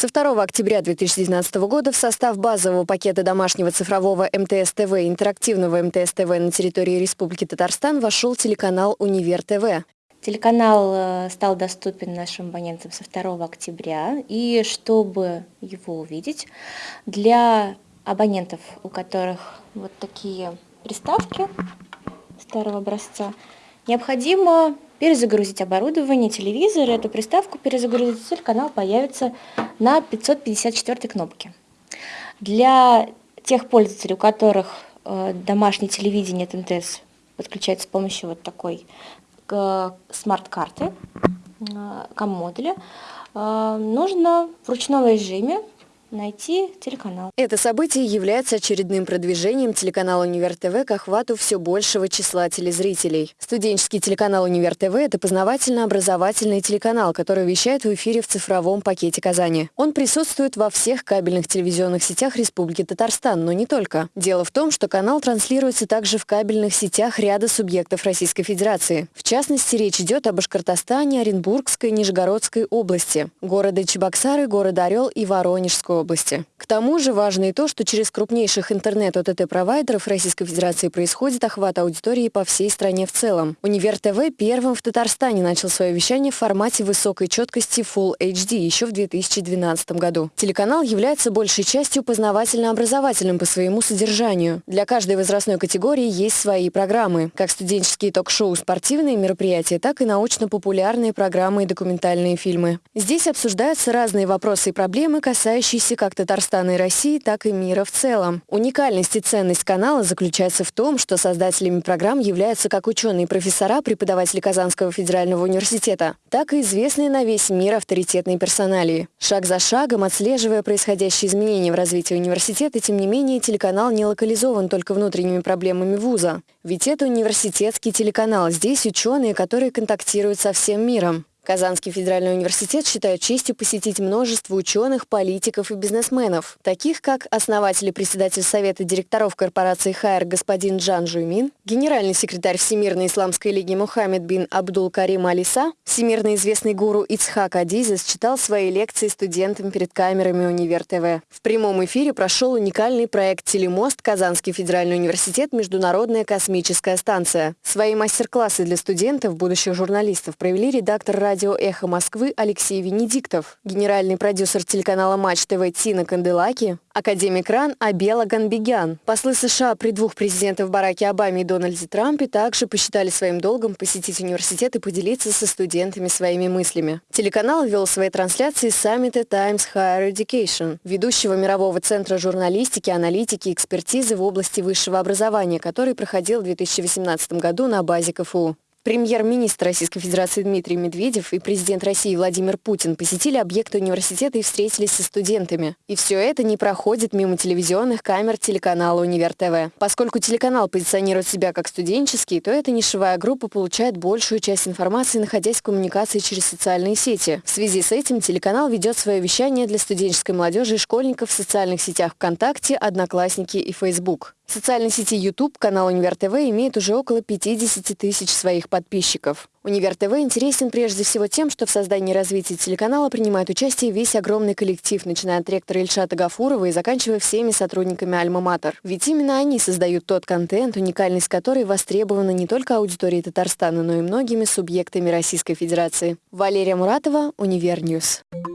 Со 2 октября 2019 года в состав базового пакета домашнего цифрового МТС-ТВ интерактивного МТС-ТВ на территории Республики Татарстан вошел телеканал «Универ ТВ». Телеканал э, стал доступен нашим абонентам со 2 октября, и чтобы его увидеть, для абонентов, у которых вот такие приставки старого образца, необходимо перезагрузить оборудование, телевизор, эту приставку перезагрузить, телеканал появится на 554 кнопке. Для тех пользователей, у которых э, домашнее телевидение от МТС подключается с помощью вот такой э, смарт-карты, э, кам-модуля, э, нужно в ручном режиме найти телеканал. Это событие является очередным продвижением телеканала «Универ ТВ» к охвату все большего числа телезрителей. Студенческий телеканал «Универ ТВ» — это познавательно-образовательный телеканал, который вещает в эфире в цифровом пакете Казани. Он присутствует во всех кабельных телевизионных сетях Республики Татарстан, но не только. Дело в том, что канал транслируется также в кабельных сетях ряда субъектов Российской Федерации. В частности, речь идет об Башкортостане, Оренбургской, Нижегородской области, города Чебоксары, города Орел и Воронежской области. К тому же важно и то, что через крупнейших интернет-ОТТ-провайдеров Российской Федерации происходит охват аудитории по всей стране в целом. Универ ТВ первым в Татарстане начал свое вещание в формате высокой четкости Full HD еще в 2012 году. Телеканал является большей частью познавательно-образовательным по своему содержанию. Для каждой возрастной категории есть свои программы, как студенческие ток-шоу, спортивные мероприятия, так и научно-популярные программы и документальные фильмы. Здесь обсуждаются разные вопросы и проблемы, касающиеся гости как Татарстана и России, так и мира в целом. Уникальность и ценность канала заключается в том, что создателями программ являются как ученые и профессора, преподаватели Казанского федерального университета, так и известные на весь мир авторитетные персоналии. Шаг за шагом, отслеживая происходящие изменения в развитии университета, тем не менее, телеканал не локализован только внутренними проблемами вуза. Ведь это университетский телеканал. Здесь ученые, которые контактируют со всем миром. Казанский федеральный университет считает честью посетить множество ученых, политиков и бизнесменов, таких как основатель и председатель Совета директоров корпорации «Хайр» господин Джан Жуймин, генеральный секретарь Всемирной исламской лиги Мухаммед бин Абдул Карим Алиса, всемирно известный гуру Ицхак Адизес читал свои лекции студентам перед камерами Универ ТВ. В прямом эфире прошел уникальный проект «Телемост» Казанский федеральный университет «Международная космическая станция». Свои мастер-классы для студентов, будущих журналистов, провели редактор радио «Эхо Москвы» Алексей Венедиктов, генеральный продюсер телеканала «Матч ТВ» Тина Канделаки, академик РАН Абела Ганбегян. Послы США при двух президентах Бараке Обаме и Дональде Трампе также посчитали своим долгом посетить университет и поделиться со студентами своими мыслями. Телеканал вел свои трансляции саммита Times Higher Education, ведущего мирового центра журналистики, аналитики и экспертизы в области высшего образования, который проходил в 2018 году на базе КФУ. Премьер-министр Российской Федерации Дмитрий Медведев и президент России Владимир Путин посетили объекты университета и встретились со студентами. И все это не проходит мимо телевизионных камер телеканала «Универ ТВ». Поскольку телеканал позиционирует себя как студенческий, то эта нишевая группа получает большую часть информации, находясь в коммуникации через социальные сети. В связи с этим телеканал ведет свое вещание для студенческой молодежи и школьников в социальных сетях ВКонтакте, Одноклассники и Facebook. В социальной сети YouTube канал Универ ТВ имеет уже около 50 тысяч своих подписчиков. Универ ТВ интересен прежде всего тем, что в создании и развитии телеканала принимает участие весь огромный коллектив, начиная от ректора Ильшата Гафурова и заканчивая всеми сотрудниками Альма-Матер. Ведь именно они создают тот контент, уникальность которой востребована не только аудиторией Татарстана, но и многими субъектами Российской Федерации. Валерия Муратова, Univer News. News.